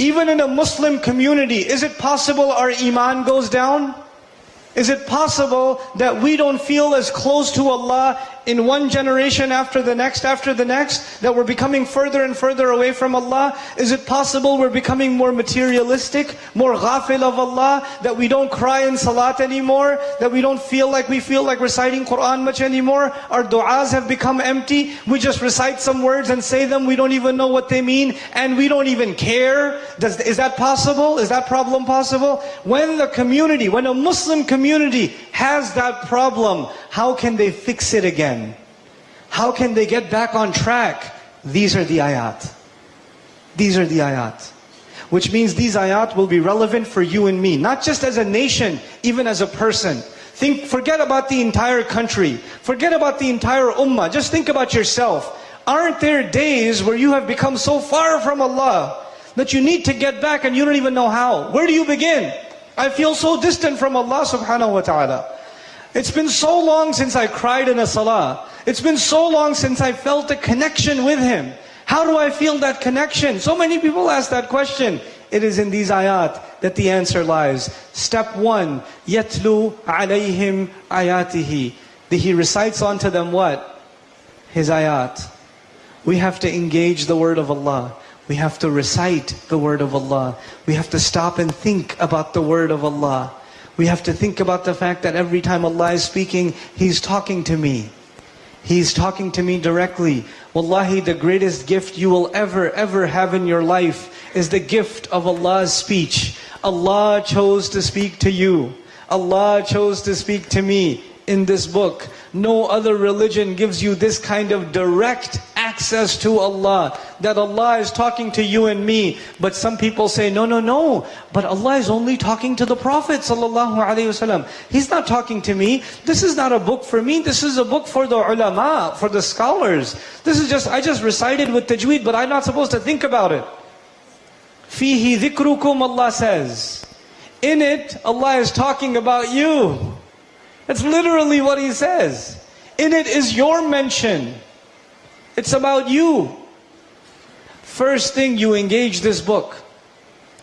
Even in a Muslim community, is it possible our iman goes down? Is it possible that we don't feel as close to Allah in one generation after the next after the next? That we're becoming further and further away from Allah? Is it possible we're becoming more materialistic, more ghafil of Allah? That we don't cry in salat anymore? That we don't feel like we feel like reciting Quran much anymore? Our du'as have become empty? We just recite some words and say them, we don't even know what they mean, and we don't even care? Does, is that possible? Is that problem possible? When the community, when a Muslim community has that problem, how can they fix it again? How can they get back on track? These are the ayat. These are the ayat. Which means these ayat will be relevant for you and me. Not just as a nation, even as a person. Think, forget about the entire country. Forget about the entire ummah. Just think about yourself. Aren't there days where you have become so far from Allah that you need to get back and you don't even know how? Where do you begin? I feel so distant from Allah subhanahu wa ta'ala. It's been so long since I cried in a salah. It's been so long since I felt a connection with Him. How do I feel that connection? So many people ask that question. It is in these ayat that the answer lies. Step one, yatlu alayhim ayatihi. That he recites unto them what? His ayat. We have to engage the word of Allah. We have to recite the word of Allah. We have to stop and think about the word of Allah. We have to think about the fact that every time Allah is speaking, He's talking to me. He's talking to me directly. Wallahi, the greatest gift you will ever, ever have in your life is the gift of Allah's speech. Allah chose to speak to you. Allah chose to speak to me in this book. No other religion gives you this kind of direct access to Allah. That Allah is talking to you and me. But some people say, no, no, no. But Allah is only talking to the Prophet ﷺ. He's not talking to me. This is not a book for me. This is a book for the ulama, for the scholars. This is just, I just recited with tajweed, but I'm not supposed to think about it. Fihi dhikrukum, Allah says. In it, Allah is talking about you. That's literally what he says. In it is your mention. It's about you. First thing you engage this book.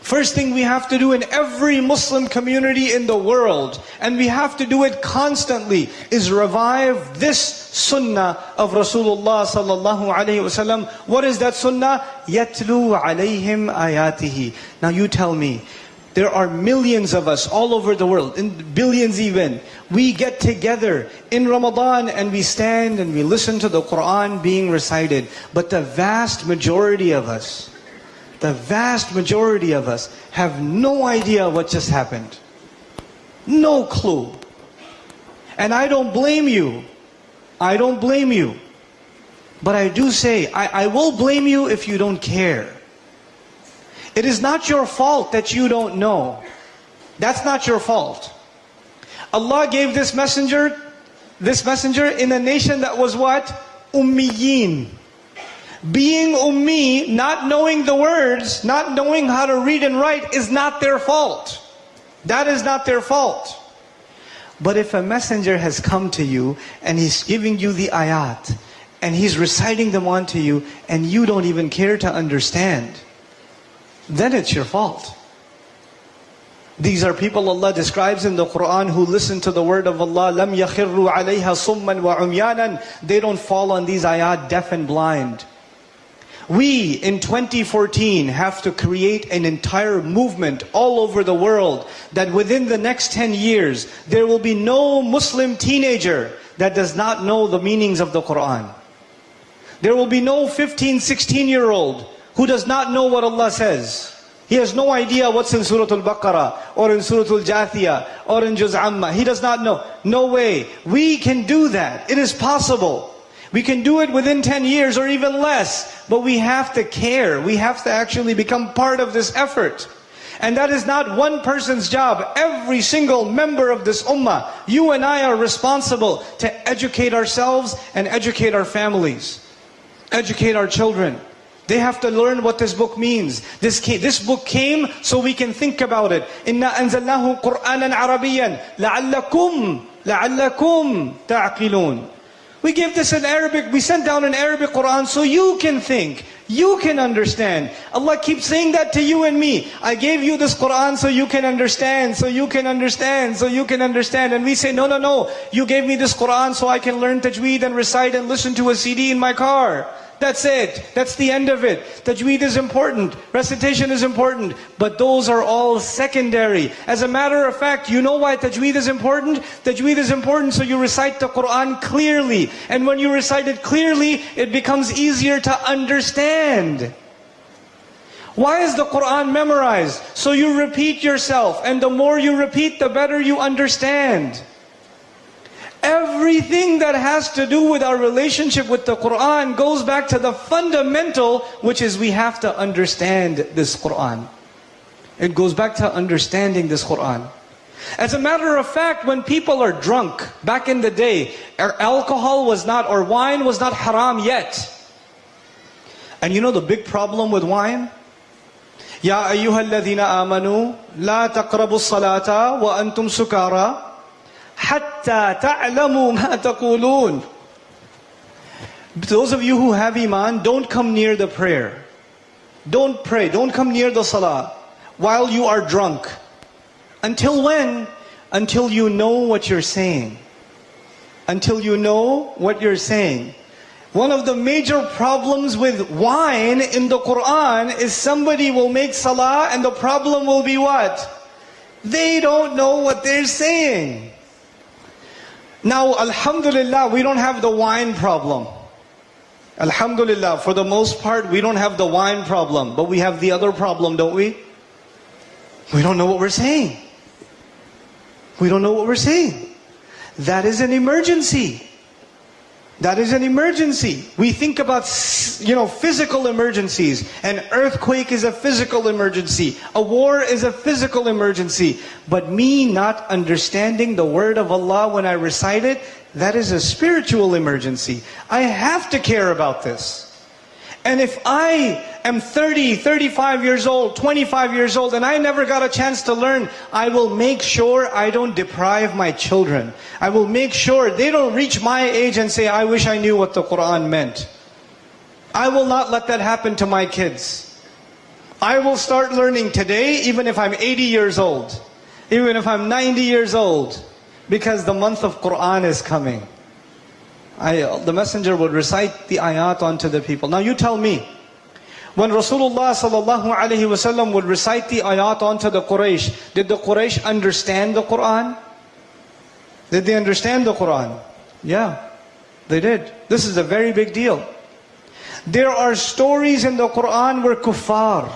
First thing we have to do in every Muslim community in the world, and we have to do it constantly, is revive this sunnah of Rasulullah sallallahu alaihi wasallam. What is that sunnah? Yatlu alayhim ayatihi. Now you tell me, there are millions of us all over the world, in billions even. We get together in Ramadan and we stand and we listen to the Quran being recited. But the vast majority of us, the vast majority of us have no idea what just happened. No clue. And I don't blame you. I don't blame you. But I do say, I, I will blame you if you don't care. It is not your fault that you don't know. That's not your fault. Allah gave this messenger, this messenger in a nation that was what? Ummiyin. Being ummi, not knowing the words, not knowing how to read and write is not their fault. That is not their fault. But if a messenger has come to you and he's giving you the ayat and he's reciting them onto you and you don't even care to understand, then it's your fault. These are people Allah describes in the Quran who listen to the word of Allah. لَمْ يَخِرُّوا عَلَيْهَا صُمًّا وَعُمْيَانًا They don't fall on these ayat deaf and blind. We, in 2014, have to create an entire movement all over the world that within the next 10 years, there will be no Muslim teenager that does not know the meanings of the Quran. There will be no 15, 16 year old who does not know what Allah says. He has no idea what's in Surah Al-Baqarah or in Surah Al-Jathiyah or in Juz Amma. He does not know. No way. We can do that. It is possible. We can do it within 10 years or even less. But we have to care. We have to actually become part of this effort. And that is not one person's job. Every single member of this ummah, you and I are responsible to educate ourselves and educate our families. Educate our children. They have to learn what this book means. This, came, this book came so we can think about it. إِنَّا أَنزَلْنَاهُ قُرْآنًا عَرَبِيًّا لَعَلَّكُمْ لَعَلَّكُمْ تَعْقِلُونَ We give this in Arabic, we sent down an Arabic Quran so you can think, you can understand. Allah keeps saying that to you and me. I gave you this Quran so you can understand, so you can understand, so you can understand. And we say, no, no, no, you gave me this Quran so I can learn tajweed and recite and listen to a CD in my car. That's it. That's the end of it. Tajweed is important. Recitation is important. But those are all secondary. As a matter of fact, you know why tajweed is important? Tajweed is important so you recite the Quran clearly. And when you recite it clearly, it becomes easier to understand. Why is the Quran memorized? So you repeat yourself. And the more you repeat, the better you understand. Everything that has to do with our relationship with the Quran goes back to the fundamental, which is we have to understand this Quran. It goes back to understanding this Quran. As a matter of fact, when people are drunk, back in the day, alcohol was not, or wine was not haram yet. And you know the big problem with wine? يا أيها الذين آمنوا لا تقربوا الصلاة وأنتم سكارى حتى تعلموا ما تقولون Those of you who have iman, don't come near the prayer. Don't pray, don't come near the salah while you are drunk. Until when? Until you know what you're saying. Until you know what you're saying. One of the major problems with wine in the Quran is somebody will make salah and the problem will be what? They don't know what they're saying. Now, Alhamdulillah, we don't have the wine problem. Alhamdulillah, for the most part, we don't have the wine problem, but we have the other problem, don't we? We don't know what we're saying. We don't know what we're saying. That is an emergency. That is an emergency. We think about, you know, physical emergencies. An earthquake is a physical emergency. A war is a physical emergency. But me not understanding the word of Allah when I recite it, that is a spiritual emergency. I have to care about this. And if I am 30, 35 years old, 25 years old, and I never got a chance to learn, I will make sure I don't deprive my children. I will make sure they don't reach my age and say, I wish I knew what the Quran meant. I will not let that happen to my kids. I will start learning today, even if I'm 80 years old, even if I'm 90 years old, because the month of Quran is coming. I, uh, the messenger would recite the ayat onto the people. Now you tell me, when Rasulullah sallallahu alaihi wasallam would recite the ayat onto the Quraysh, did the Quraysh understand the Quran? Did they understand the Quran? Yeah, they did. This is a very big deal. There are stories in the Quran where kuffar,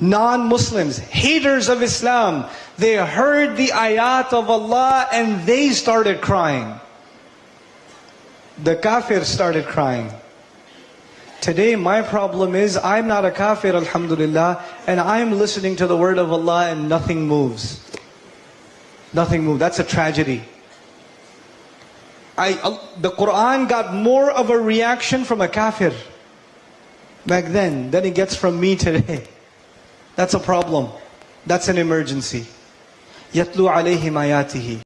non-Muslims, haters of Islam, they heard the ayat of Allah and they started crying the kafir started crying. Today my problem is I'm not a kafir alhamdulillah and I'm listening to the word of Allah and nothing moves. Nothing moves. That's a tragedy. I, the Quran got more of a reaction from a kafir back then than it gets from me today. That's a problem. That's an emergency. يَتْلُو عَلَيْهِمْ آيَاتِهِ